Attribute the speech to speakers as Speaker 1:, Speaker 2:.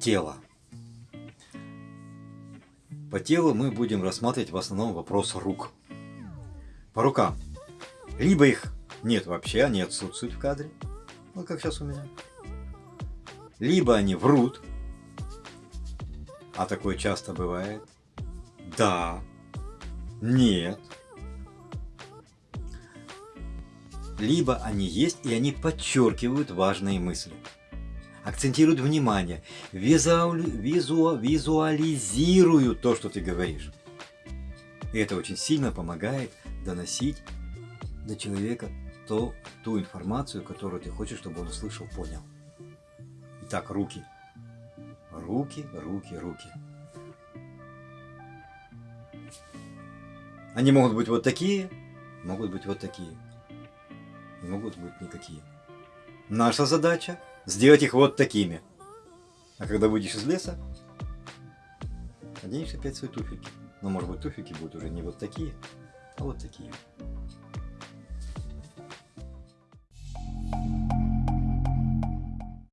Speaker 1: тело. По телу мы будем рассматривать в основном вопрос рук. По рукам. Либо их нет вообще, они отсутствуют в кадре. Вот как сейчас у меня. Либо они врут. А такое часто бывает. Да. Нет. Либо они есть, и они подчеркивают важные мысли. Акцентируют внимание, визу, визу, визуализируют то, что ты говоришь. И это очень сильно помогает доносить до человека то, ту информацию, которую ты хочешь, чтобы он услышал, понял. Итак, руки. Руки, руки, руки. Они могут быть вот такие, могут быть вот такие. Могут быть никакие. Наша задача сделать их вот такими. А когда выйдешь из леса, оденешь опять свои туфельки. Но может быть туфельки будут уже не вот такие, а вот такие.